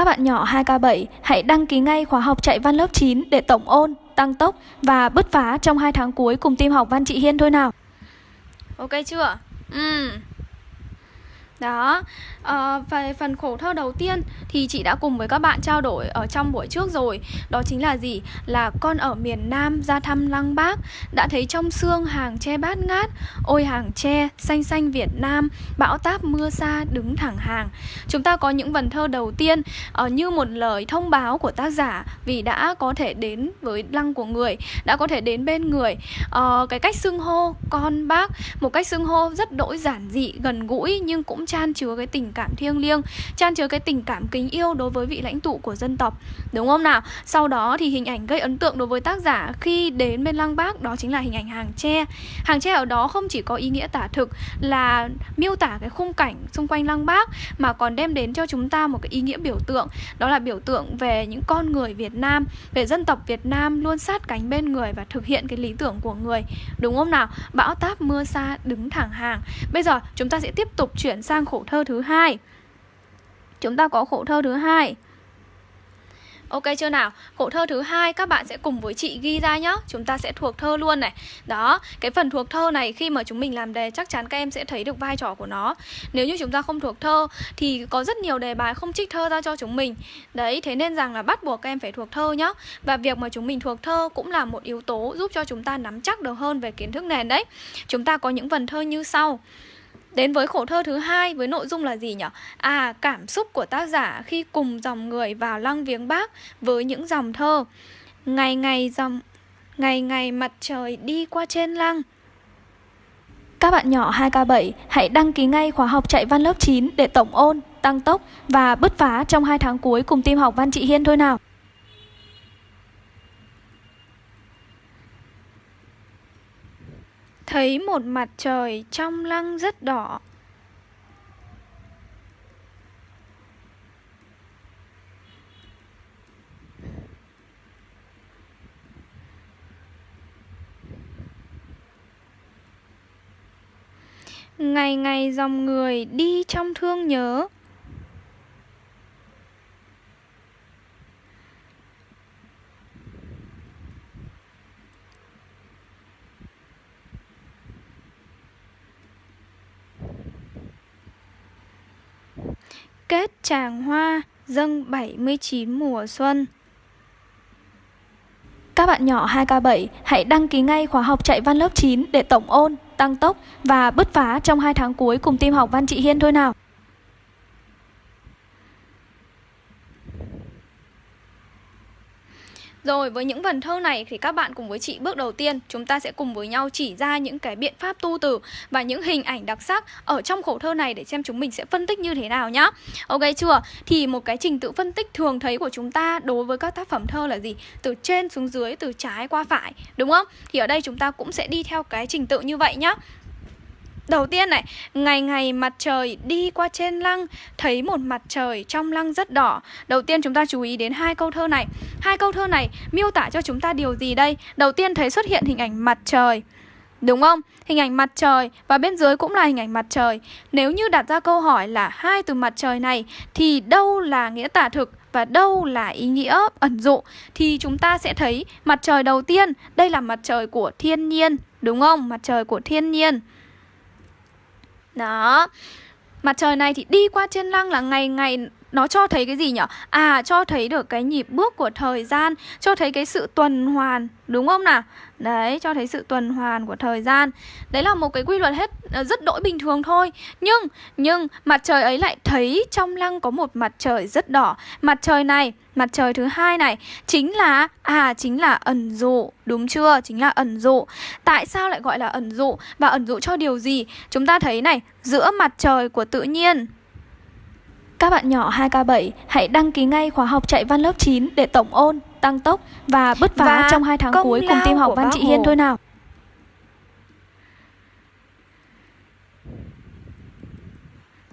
Các bạn nhỏ 2K7 hãy đăng ký ngay khóa học chạy văn lớp 9 để tổng ôn, tăng tốc và bứt phá trong 2 tháng cuối cùng team học văn chị Hiên thôi nào. Ok chưa? Ừm. Uhm. Đó, ờ, à, về phần khổ thơ đầu tiên thì chị đã cùng với các bạn trao đổi ở trong buổi trước rồi. Đó chính là gì? Là con ở miền Nam ra thăm Lăng Bác Đã thấy trong xương hàng tre bát ngát Ôi hàng tre, xanh xanh Việt Nam Bão táp mưa xa đứng thẳng hàng. Chúng ta có những vần thơ đầu tiên uh, Như một lời thông báo của tác giả Vì đã có thể đến với lăng của người Đã có thể đến bên người. Uh, Cái cách xưng hô con bác Một cách xưng hô rất đỗi giản dị, gần gũi Nhưng cũng chan chứa cái tình cảm thiêng liêng, chan chứa cái tình cảm kính yêu đối với vị lãnh tụ của dân tộc, đúng không nào? Sau đó thì hình ảnh gây ấn tượng đối với tác giả khi đến bên lăng bác, đó chính là hình ảnh hàng tre. Hàng tre ở đó không chỉ có ý nghĩa tả thực là miêu tả cái khung cảnh xung quanh lăng bác, mà còn đem đến cho chúng ta một cái ý nghĩa biểu tượng, đó là biểu tượng về những con người Việt Nam, về dân tộc Việt Nam luôn sát cánh bên người và thực hiện cái lý tưởng của người, đúng không nào? Bão táp mưa xa đứng thẳng hàng. Bây giờ chúng ta sẽ tiếp tục chuyển sang khổ thơ thứ hai Chúng ta có khổ thơ thứ hai Ok chưa nào? Khổ thơ thứ hai các bạn sẽ cùng với chị ghi ra nhá. Chúng ta sẽ thuộc thơ luôn này. Đó, cái phần thuộc thơ này khi mà chúng mình làm đề chắc chắn các em sẽ thấy được vai trò của nó. Nếu như chúng ta không thuộc thơ thì có rất nhiều đề bài không trích thơ ra cho chúng mình. Đấy, thế nên rằng là bắt buộc các em phải thuộc thơ nhá. Và việc mà chúng mình thuộc thơ cũng là một yếu tố giúp cho chúng ta nắm chắc được hơn về kiến thức nền đấy. Chúng ta có những vần thơ như sau. Đến với khổ thơ thứ hai với nội dung là gì nhỉ? À, cảm xúc của tác giả khi cùng dòng người vào lăng viếng bác với những dòng thơ. Ngày ngày dòng ngày ngày mặt trời đi qua trên lăng. Các bạn nhỏ 2K7 hãy đăng ký ngay khóa học chạy văn lớp 9 để tổng ôn, tăng tốc và bứt phá trong 2 tháng cuối cùng team học văn chị Hiên thôi nào. Thấy một mặt trời trong lăng rất đỏ. Ngày ngày dòng người đi trong thương nhớ. Kết tràng hoa dâng 79 mùa xuân Các bạn nhỏ 2K7 hãy đăng ký ngay khóa học chạy văn lớp 9 để tổng ôn, tăng tốc và bứt phá trong 2 tháng cuối cùng team học văn chị Hiên thôi nào. Rồi với những vần thơ này thì các bạn cùng với chị bước đầu tiên chúng ta sẽ cùng với nhau chỉ ra những cái biện pháp tu từ và những hình ảnh đặc sắc ở trong khổ thơ này để xem chúng mình sẽ phân tích như thế nào nhá. Ok chưa? Thì một cái trình tự phân tích thường thấy của chúng ta đối với các tác phẩm thơ là gì? Từ trên xuống dưới, từ trái qua phải, đúng không? Thì ở đây chúng ta cũng sẽ đi theo cái trình tự như vậy nhá. Đầu tiên này, ngày ngày mặt trời đi qua trên lăng Thấy một mặt trời trong lăng rất đỏ. Đầu tiên chúng ta chú ý đến hai câu thơ này. Hai câu thơ này miêu tả cho chúng ta điều gì đây? Đầu tiên thấy xuất hiện hình ảnh mặt trời. Đúng không? Hình ảnh mặt trời và bên dưới cũng là hình ảnh mặt trời. Nếu như đặt ra câu hỏi là hai từ mặt trời này Thì đâu là nghĩa tả thực và đâu là ý nghĩa ẩn dụ Thì chúng ta sẽ thấy mặt trời đầu tiên. Đây là mặt trời của thiên nhiên. Đúng không? Mặt trời của thiên nhiên đó. Mặt trời này thì đi qua trên lăng là ngày ngày nó cho thấy cái gì nhở? À, cho thấy được cái nhịp bước của thời gian Cho thấy cái sự tuần hoàn Đúng không nào? Đấy, cho thấy sự tuần hoàn của thời gian Đấy là một cái quy luật hết ờ, rất đỗi bình thường thôi Nhưng, nhưng mặt trời ấy lại thấy trong lăng có một mặt trời rất đỏ Mặt trời này, mặt trời thứ hai này Chính là, à chính là ẩn dụ Đúng chưa? Chính là ẩn dụ Tại sao lại gọi là ẩn dụ? Và ẩn dụ cho điều gì? Chúng ta thấy này, giữa mặt trời của tự nhiên các bạn nhỏ 2K7 hãy đăng ký ngay khóa học chạy văn lớp 9 để tổng ôn, tăng tốc và bứt phá và trong 2 tháng cuối cùng team học văn chị Hiên thôi nào.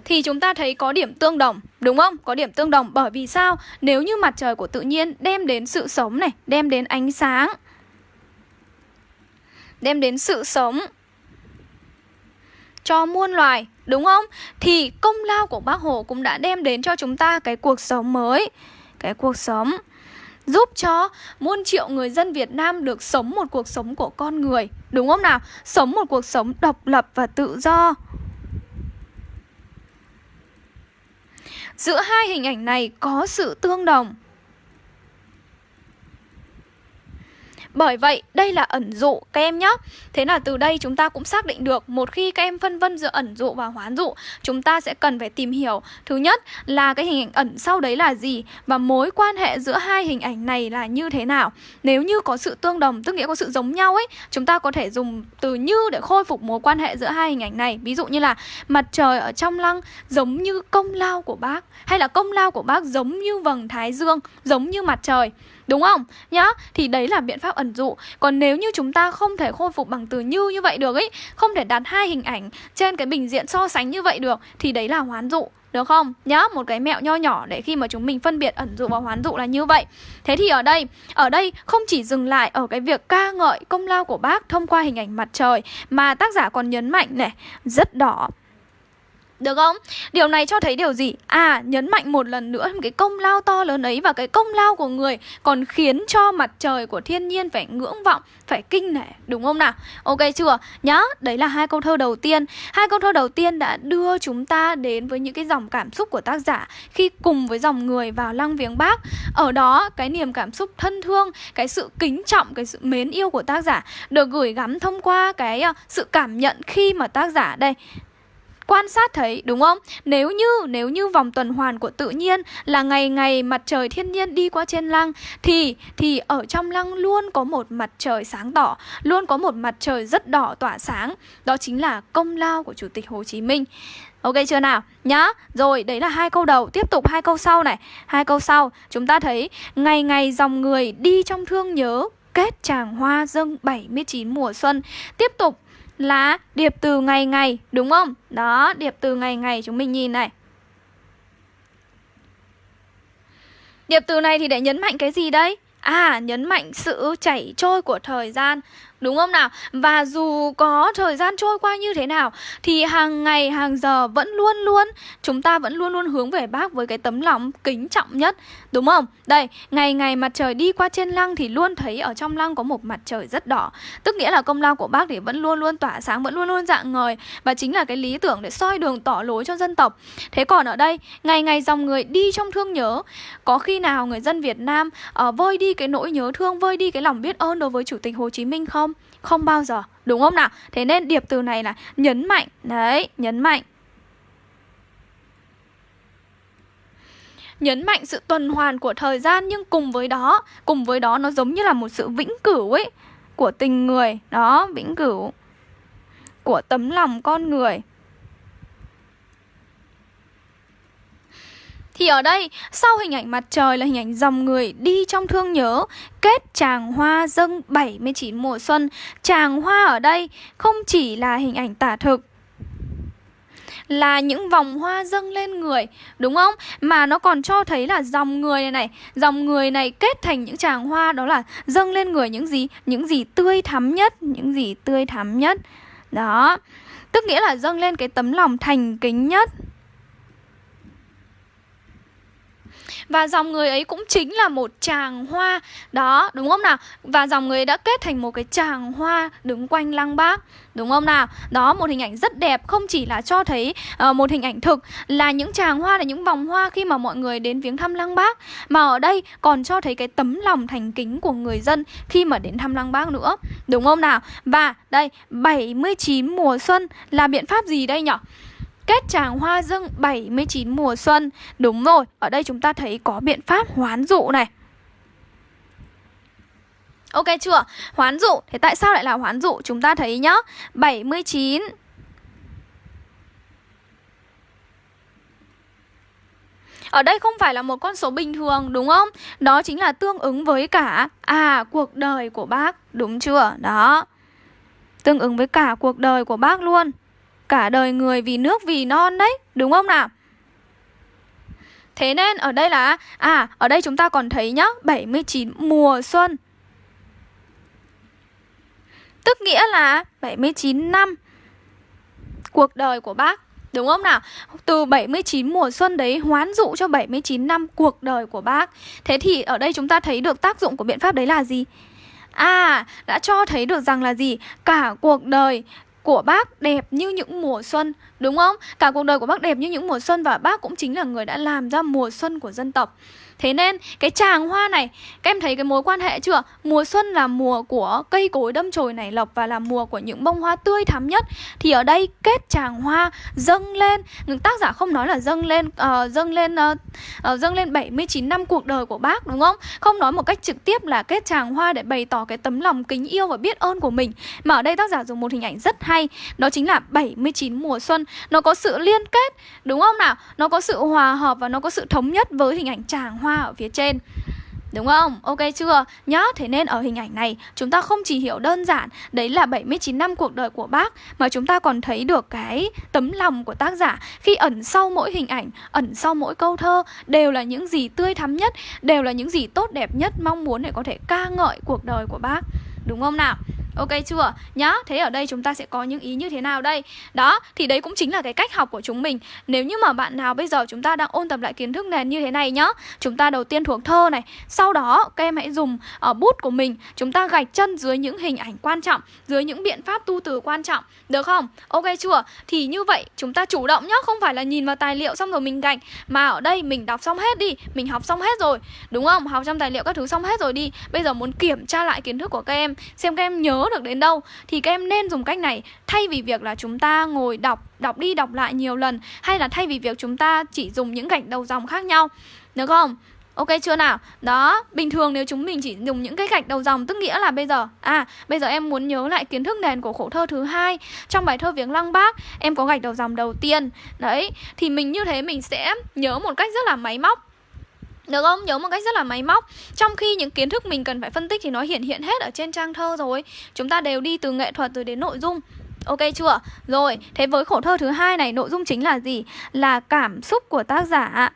thì chúng ta thấy có điểm tương đồng, đúng không? Có điểm tương đồng bởi vì sao? Nếu như mặt trời của tự nhiên đem đến sự sống này, đem đến ánh sáng, đem đến sự sống cho muôn loài đúng không? Thì công lao của bác Hồ cũng đã đem đến cho chúng ta cái cuộc sống mới, Cái cuộc sống giúp cho muôn triệu người dân Việt Nam được sống một cuộc sống của con người, Đúng không nào? Sống một cuộc sống độc lập và tự do Giữa hai hình ảnh này có sự tương đồng Bởi vậy, đây là ẩn dụ các em nhé. Thế là từ đây chúng ta cũng xác định được một khi các em phân vân giữa ẩn dụ và hoán dụ, chúng ta sẽ cần phải tìm hiểu. Thứ nhất là cái hình ảnh ẩn sau đấy là gì và mối quan hệ giữa hai hình ảnh này là như thế nào. Nếu như có sự tương đồng, tức nghĩa có sự giống nhau ấy, chúng ta có thể dùng từ như để khôi phục mối quan hệ giữa hai hình ảnh này. Ví dụ như là mặt trời ở trong lăng giống như công lao của bác hay là công lao của bác giống như vầng thái dương, giống như mặt trời. Đúng không? Nhá Thì đấy là biện pháp ẩn dụ Còn nếu như chúng ta không thể khôi phục bằng từ như như vậy được ấy Không thể đặt hai hình ảnh trên cái bình diện so sánh như vậy được Thì đấy là hoán dụ được không? Nhá, một cái mẹo nho nhỏ để khi mà chúng mình phân biệt ẩn dụ và hoán dụ là như vậy Thế thì ở đây, ở đây không chỉ dừng lại ở cái việc ca ngợi công lao của bác thông qua hình ảnh mặt trời Mà tác giả còn nhấn mạnh này, rất đỏ được không? Điều này cho thấy điều gì? À, nhấn mạnh một lần nữa cái công lao to lớn ấy và cái công lao của người còn khiến cho mặt trời của thiên nhiên phải ngưỡng vọng, phải kinh nể, đúng không nào? Ok chưa? Nhá, đấy là hai câu thơ đầu tiên. Hai câu thơ đầu tiên đã đưa chúng ta đến với những cái dòng cảm xúc của tác giả khi cùng với dòng người vào lăng viếng bác. Ở đó, cái niềm cảm xúc thân thương, cái sự kính trọng, cái sự mến yêu của tác giả được gửi gắm thông qua cái ờ, sự cảm nhận khi mà tác giả đây quan sát thấy đúng không? Nếu như nếu như vòng tuần hoàn của tự nhiên là ngày ngày mặt trời thiên nhiên đi qua trên lăng thì thì ở trong lăng luôn có một mặt trời sáng tỏ, luôn có một mặt trời rất đỏ tỏa sáng. Đó chính là công lao của Chủ tịch Hồ Chí Minh. Ok chưa nào? Nhá. Rồi, đấy là hai câu đầu. Tiếp tục hai câu sau này. Hai câu sau, chúng ta thấy ngày ngày dòng người đi trong thương nhớ kết tràng hoa dâng 79 mùa xuân. Tiếp tục là điệp từ ngày ngày đúng không? Đó, điệp từ ngày ngày chúng mình nhìn này. Điệp từ này thì để nhấn mạnh cái gì đây? À, nhấn mạnh sự chảy trôi của thời gian Đúng không nào? Và dù có thời gian trôi qua như thế nào Thì hàng ngày, hàng giờ vẫn luôn luôn Chúng ta vẫn luôn luôn hướng về bác với cái tấm lòng kính trọng nhất Đúng không? Đây, ngày ngày mặt trời đi qua trên lăng Thì luôn thấy ở trong lăng có một mặt trời rất đỏ Tức nghĩa là công lao của bác thì vẫn luôn luôn tỏa sáng Vẫn luôn luôn dạng ngời Và chính là cái lý tưởng để soi đường tỏ lối cho dân tộc Thế còn ở đây, ngày ngày dòng người đi trong thương nhớ Có khi nào người dân Việt Nam uh, vơi đi cái nỗi nhớ thương Vơi đi cái lòng biết ơn đối với Chủ tịch Hồ Chí Minh không? không? Không bao giờ, đúng không nào? Thế nên điệp từ này là nhấn mạnh, đấy, nhấn mạnh nhấn mạnh sự tuần hoàn của thời gian nhưng cùng với đó, cùng với đó nó giống như là một sự vĩnh cửu ấy của tình người, đó, vĩnh cửu của tấm lòng con người. Thì ở đây, sau hình ảnh mặt trời là hình ảnh dòng người đi trong thương nhớ Kết tràng hoa dâng 79 mùa xuân Tràng hoa ở đây không chỉ là hình ảnh tả thực là những vòng hoa dâng lên người, đúng không? Mà nó còn cho thấy là dòng người này này, dòng người này kết thành những tràng hoa, đó là dâng lên người những gì? Những gì tươi thắm nhất, những gì tươi thắm nhất. Đó, tức nghĩa là dâng lên cái tấm lòng thành kính nhất. Và dòng người ấy cũng chính là một chàng hoa Đó, đúng không nào? Và dòng người đã kết thành một cái chàng hoa đứng quanh lăng bác Đúng không nào? Đó, một hình ảnh rất đẹp Không chỉ là cho thấy uh, một hình ảnh thực Là những chàng hoa, là những vòng hoa khi mà mọi người đến viếng thăm lăng bác Mà ở đây còn cho thấy cái tấm lòng thành kính của người dân Khi mà đến thăm lăng bác nữa Đúng không nào? Và đây, 79 mùa xuân là biện pháp gì đây nhỉ? Kết tràng hoa dưng 79 mùa xuân Đúng rồi, ở đây chúng ta thấy có biện pháp hoán dụ này Ok chưa? Hoán dụ, thế tại sao lại là hoán dụ? Chúng ta thấy nhá 79 Ở đây không phải là một con số bình thường đúng không? Đó chính là tương ứng với cả À cuộc đời của bác Đúng chưa? Đó Tương ứng với cả cuộc đời của bác luôn Cả đời người vì nước vì non đấy Đúng không nào Thế nên ở đây là À ở đây chúng ta còn thấy nhá 79 mùa xuân Tức nghĩa là 79 năm Cuộc đời của bác Đúng không nào? Từ 79 mùa xuân đấy hoán dụ cho 79 năm cuộc đời của bác Thế thì ở đây chúng ta thấy được tác dụng của biện pháp đấy là gì? À, đã cho thấy được rằng là gì? Cả cuộc đời của bác đẹp như những mùa xuân, Đúng không? Cả cuộc đời của bác đẹp như những mùa xuân Và bác cũng chính là người đã làm ra mùa xuân của dân tộc Thế nên cái chàng hoa này Các em thấy cái mối quan hệ chưa? Mùa xuân là mùa của cây cối đâm chồi nảy lộc Và là mùa của những bông hoa tươi thắm nhất. Thì ở đây kết chàng hoa dâng lên. Tác giả không nói là dâng lên uh, Dâng lên uh, uh, dâng lên 79 năm cuộc đời của bác đúng không? Không nói một cách trực tiếp là kết chàng hoa Để bày tỏ cái tấm lòng kính yêu và biết ơn của mình. Mà ở đây tác giả dùng một hình ảnh rất hay. Đó chính là 79 mùa xuân. Nó có sự liên kết đúng không nào? Nó có sự hòa hợp và nó có sự thống nhất với hình ảnh chàng hoa hoa ở phía trên Đúng không? Ok chưa? Nhá, thế nên ở hình ảnh này chúng ta không chỉ hiểu đơn giản đấy là 79 năm cuộc đời của bác mà chúng ta còn thấy được cái tấm lòng của tác giả khi ẩn sau mỗi hình ảnh, ẩn sau mỗi câu thơ đều là những gì tươi thắm nhất, đều là những gì tốt đẹp nhất mong muốn để có thể ca ngợi cuộc đời của bác. Đúng không nào? Ok chưa? Nhá, thế ở đây chúng ta sẽ có những ý như thế nào đây? Đó, thì đấy cũng chính là cái cách học của chúng mình Nếu như mà bạn nào bây giờ chúng ta đang ôn tập lại kiến thức nền như thế này nhá Chúng ta đầu tiên thuộc thơ này Sau đó các em hãy dùng ở bút của mình Chúng ta gạch chân dưới những hình ảnh quan trọng Dưới những biện pháp tu từ quan trọng Được không? Ok chưa? Thì như vậy chúng ta chủ động nhá Không phải là nhìn vào tài liệu xong rồi mình gạch Mà ở đây mình đọc xong hết đi Mình học xong hết rồi Đúng không? Học trong tài liệu các thứ xong hết rồi đi Bây giờ muốn kiểm tra lại kiến thức của các em Xem các em nhớ được đến đâu. Thì các em nên dùng cách này. Thay vì việc là chúng ta ngồi đọc đọc đi đọc lại nhiều lần hay là thay vì việc chúng ta chỉ dùng những gạch đầu dòng khác nhau. Được không? Ok chưa nào? Đó, bình thường nếu chúng mình chỉ dùng những cái gạch đầu dòng tức nghĩa là bây giờ À, bây giờ em muốn nhớ lại kiến thức nền của khổ thơ thứ hai. Trong bài thơ Viếng Lăng Bác Em có gạch đầu dòng đầu tiên. Đấy, thì mình như thế mình sẽ nhớ một cách rất là máy móc được không? Nhớ một cách rất là máy móc Trong khi những kiến thức mình cần phải phân tích thì nó hiện hiện hết ở trên trang thơ rồi Chúng ta đều đi từ nghệ thuật rồi đến nội dung Ok chưa? Rồi, thế với khổ thơ thứ hai này nội dung chính là gì? Là cảm xúc của tác giả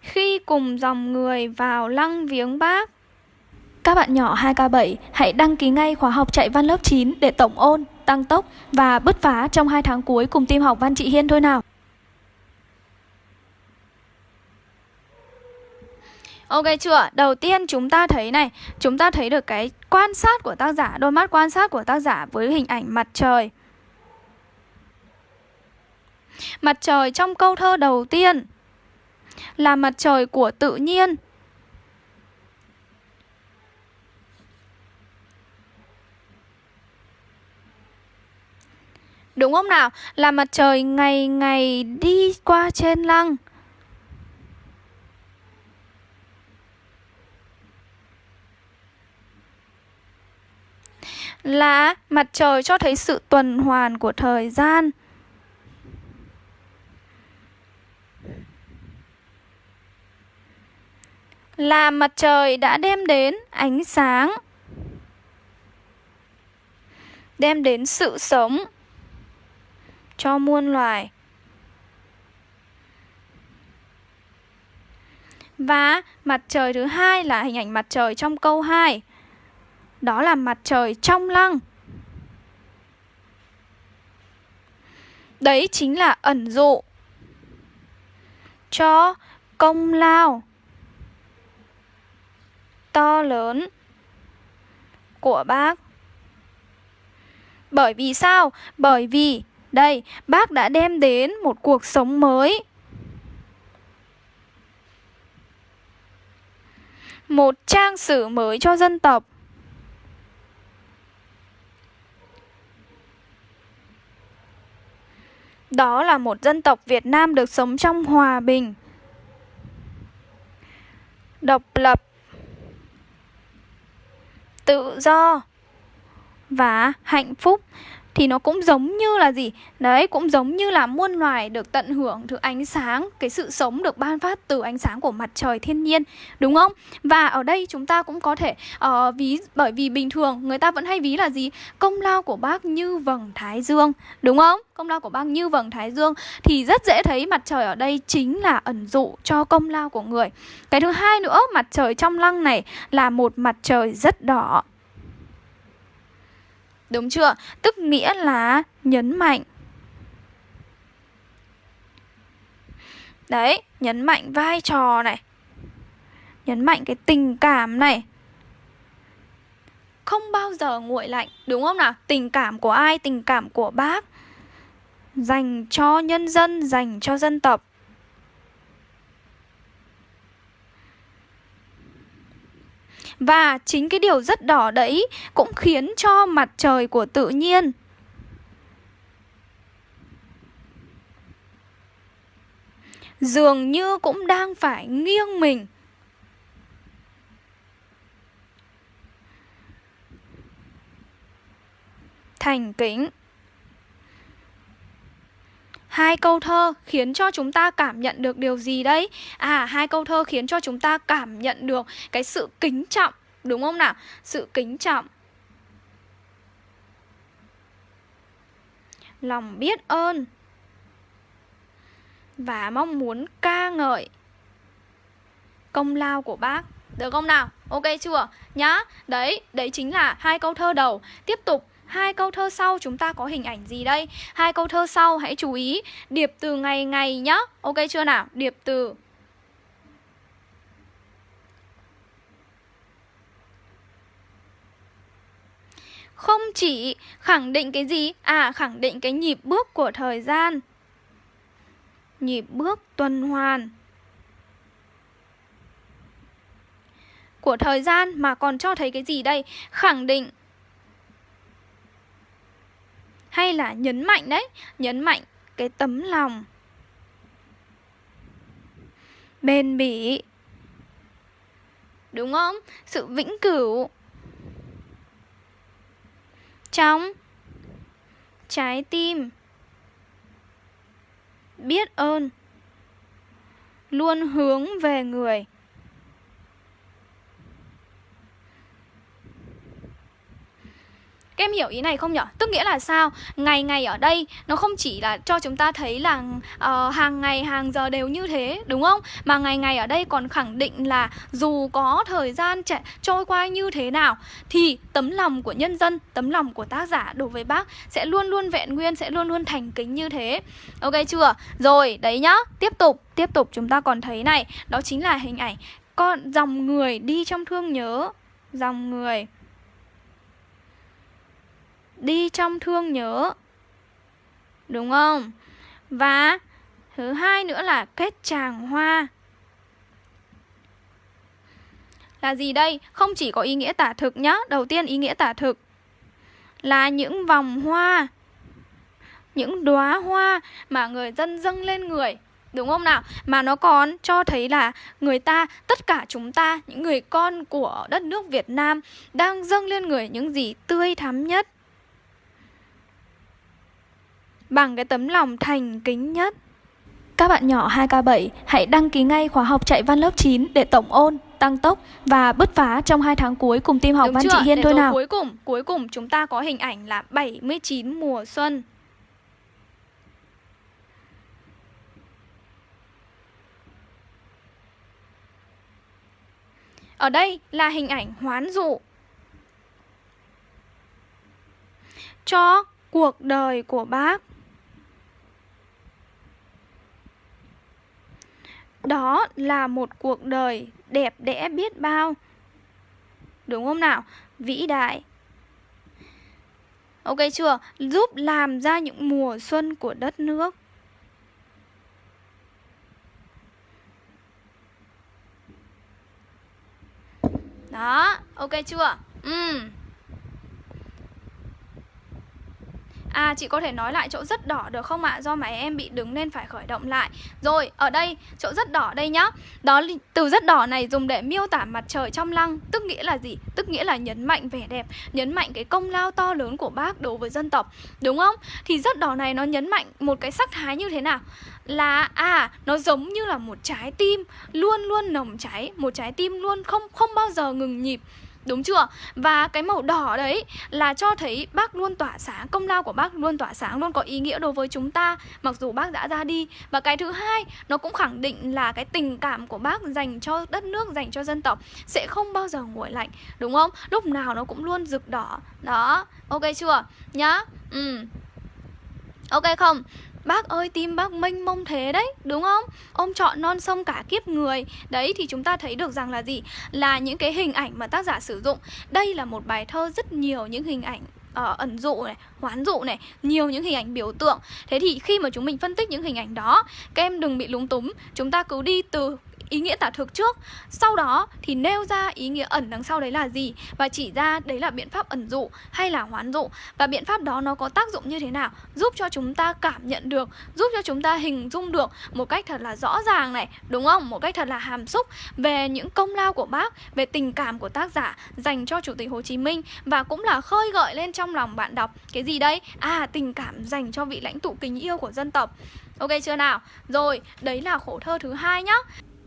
Khi cùng dòng người vào lăng viếng bác Các bạn nhỏ 2K7 hãy đăng ký ngay khóa học chạy văn lớp 9 để tổng ôn tăng tốc và bứt phá trong hai tháng cuối cùng team học Văn trị Hiên thôi nào. Ok chưa? Đầu tiên chúng ta thấy này, chúng ta thấy được cái quan sát của tác giả, đôi mắt quan sát của tác giả với hình ảnh mặt trời. Mặt trời trong câu thơ đầu tiên là mặt trời của tự nhiên Đúng không nào? Là mặt trời ngày ngày đi qua trên lăng. Là mặt trời cho thấy sự tuần hoàn của thời gian. Là mặt trời đã đem đến ánh sáng. Đem đến sự sống cho muôn loài. Và mặt trời thứ hai là hình ảnh mặt trời trong câu 2. Đó là mặt trời trong lăng. Đấy chính là ẩn dụ cho công lao to lớn của bác. Bởi vì sao? Bởi vì đây, bác đã đem đến một cuộc sống mới. Một trang sử mới cho dân tộc. Đó là một dân tộc Việt Nam được sống trong hòa bình, độc lập, tự do và hạnh phúc thì nó cũng giống như là gì? Đấy cũng giống như là muôn loài được tận hưởng thứ ánh sáng cái sự sống được ban phát từ ánh sáng của mặt trời thiên nhiên đúng không? Và ở đây chúng ta cũng có thể uh, ví bởi vì bình thường người ta vẫn hay ví là gì? Công lao của bác như vầng thái dương đúng không? Công lao của bác như vầng thái dương thì rất dễ thấy mặt trời ở đây chính là ẩn dụ cho công lao của người. Cái thứ hai nữa mặt trời trong lăng này là một mặt trời rất đỏ. Đúng chưa? Tức nghĩa là nhấn mạnh Đấy, nhấn mạnh vai trò này Nhấn mạnh cái tình cảm này Không bao giờ nguội lạnh Đúng không nào? Tình cảm của ai? Tình cảm của bác Dành cho nhân dân, dành cho dân tộc Và chính cái điều rất đỏ đấy cũng khiến cho mặt trời của tự nhiên. Dường như cũng đang phải nghiêng mình. Thành kính. Hai câu thơ khiến cho chúng ta cảm nhận được điều gì đấy? À, hai câu thơ khiến cho chúng ta cảm nhận được cái sự kính trọng, đúng không nào? Sự kính trọng. Lòng biết ơn và mong muốn ca ngợi công lao của bác. Được không nào? Ok chưa? Nhá. Đấy, đấy chính là hai câu thơ đầu. Tiếp tục Hai câu thơ sau chúng ta có hình ảnh gì đây? Hai câu thơ sau hãy chú ý điệp từ ngày ngày nhá. Ok chưa nào? Điệp từ Không chỉ khẳng định cái gì? À, khẳng định cái nhịp bước của thời gian Nhịp bước tuần hoàn Của thời gian mà còn cho thấy cái gì đây? Khẳng định hay là nhấn mạnh đấy, nhấn mạnh cái tấm lòng. Bền bỉ. Đúng không? Sự vĩnh cửu. Trong trái tim. Biết ơn. Luôn hướng về người. Các em hiểu ý này không nhở? Tức nghĩa là sao? Ngày ngày ở đây nó không chỉ là cho chúng ta thấy là uh, hàng ngày hàng giờ đều như thế đúng không? Mà ngày ngày ở đây còn khẳng định là dù có thời gian chạy, trôi qua như thế nào thì tấm lòng của nhân dân, tấm lòng của tác giả đối với bác sẽ luôn luôn vẹn nguyên, sẽ luôn luôn thành kính như thế. Ok chưa? Rồi, đấy nhá. Tiếp tục, tiếp tục chúng ta còn thấy này, đó chính là hình ảnh con dòng người đi trong thương nhớ, dòng người đi trong thương nhớ. Đúng không? Và thứ hai nữa là kết tràng hoa. Là gì đây? Không chỉ có ý nghĩa tả thực nhá. Đầu tiên ý nghĩa tả thực là những vòng hoa, những đóa hoa mà người dân dâng lên người. Đúng không nào? Mà nó còn cho thấy là người ta, tất cả chúng ta, những người con của đất nước Việt Nam đang dâng lên người những gì tươi thắm nhất bằng cái tấm lòng thành kính nhất. Các bạn nhỏ 2K7 hãy đăng ký ngay khóa học chạy văn lớp 9 để tổng ôn, tăng tốc và bứt phá trong hai tháng cuối cùng team học Đúng văn chưa? chị Hiên để thôi nào. Cuối cùng, cuối cùng chúng ta có hình ảnh là 79 mùa xuân. Ở đây là hình ảnh hoán dụ cho cuộc đời của bác. Đó là một cuộc đời đẹp đẽ biết bao Đúng không nào? Vĩ đại Ok chưa? Giúp làm ra những mùa xuân của đất nước Đó, ok chưa? Ừm À chị có thể nói lại chỗ rất đỏ được không ạ? Do máy em bị đứng nên phải khởi động lại Rồi, ở đây, chỗ rất đỏ đây nhá Đó từ rất đỏ này dùng để miêu tả mặt trời trong lăng, Tức nghĩa là gì? Tức nghĩa là nhấn mạnh vẻ đẹp, Nhấn mạnh cái công lao to lớn của bác đối với dân tộc Đúng không? Thì rất đỏ này nó nhấn mạnh một cái sắc thái như thế nào? Là à nó giống như là một trái tim, Luôn luôn nồng cháy, Một trái tim luôn không không bao giờ ngừng nhịp Đúng chưa? Và cái màu đỏ đấy là cho thấy bác luôn tỏa sáng Công lao của bác luôn tỏa sáng, luôn có ý nghĩa đối với chúng ta Mặc dù bác đã ra đi Và cái thứ hai, nó cũng khẳng định là cái tình cảm của bác dành cho đất nước, dành cho dân tộc Sẽ không bao giờ nguội lạnh, đúng không? Lúc nào nó cũng luôn rực đỏ Đó, ok chưa? Nhá Ừ Ok không? Bác ơi tim bác mênh mông thế đấy Đúng không? Ông chọn non sông cả kiếp người Đấy thì chúng ta thấy được rằng là gì? Là những cái hình ảnh mà tác giả sử dụng Đây là một bài thơ rất nhiều những hình ảnh uh, ẩn dụ này, hoán dụ này, nhiều những hình ảnh biểu tượng. Thế thì khi mà chúng mình phân tích những hình ảnh đó, các em đừng bị lúng túng, chúng ta cứ đi từ ý nghĩa tả thực trước Sau đó thì nêu ra ý nghĩa ẩn đằng sau đấy là gì Và chỉ ra đấy là biện pháp ẩn dụ hay là hoán dụ Và biện pháp đó nó có tác dụng như thế nào Giúp cho chúng ta cảm nhận được Giúp cho chúng ta hình dung được một cách thật là rõ ràng này Đúng không? Một cách thật là hàm xúc Về những công lao của bác Về tình cảm của tác giả dành cho Chủ tịch Hồ Chí Minh Và cũng là khơi gợi lên trong lòng bạn đọc Cái gì đây? À tình cảm dành cho vị lãnh tụ kính yêu của dân tộc Ok chưa nào? Rồi, đấy là khổ thơ thứ hai nhá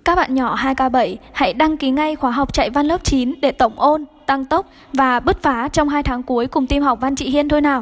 các bạn nhỏ 2K7 hãy đăng ký ngay khóa học chạy văn lớp 9 để tổng ôn, tăng tốc và bứt phá trong 2 tháng cuối cùng team học văn chị Hiên thôi nào.